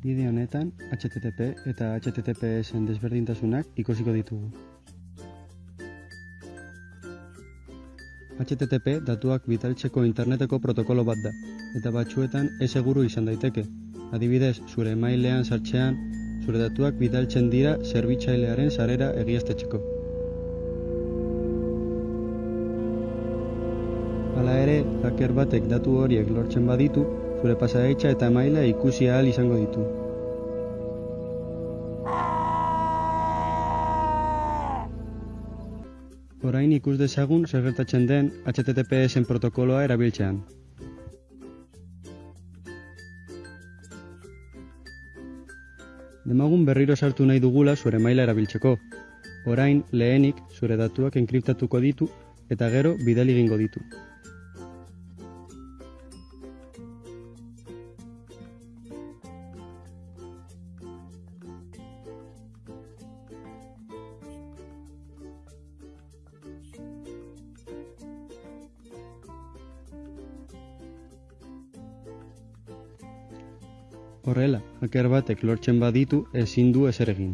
Bideo honetan HTTP eta HTTPSen desberdintasunak ikusiko ditugu. HTTP datuak bidaltzeko interneteko protokolo bat da, eta batzuetan ez seguru izan daiteke. Adibidez, zure mailean sartzean, zure datuak bidaltzen dira zerbitzailearen sarera egiaztetxeko. Hala ere, hacker batek datu horiek lortzen baditu, zure pasadaitza eta maila ikusi ahal izango ditu. Orain ikus dezagun zer gertatzen den HTTPSen protokoloa erabiltzean. Demagun berriro sartu nahi dugula zure maila erabiltzeko. Orain, lehenik, zure datuak enkriptatuko ditu eta gero bidali egingo ditu. Horrela, hacker batek lortzen baditu ezin du ezer egin.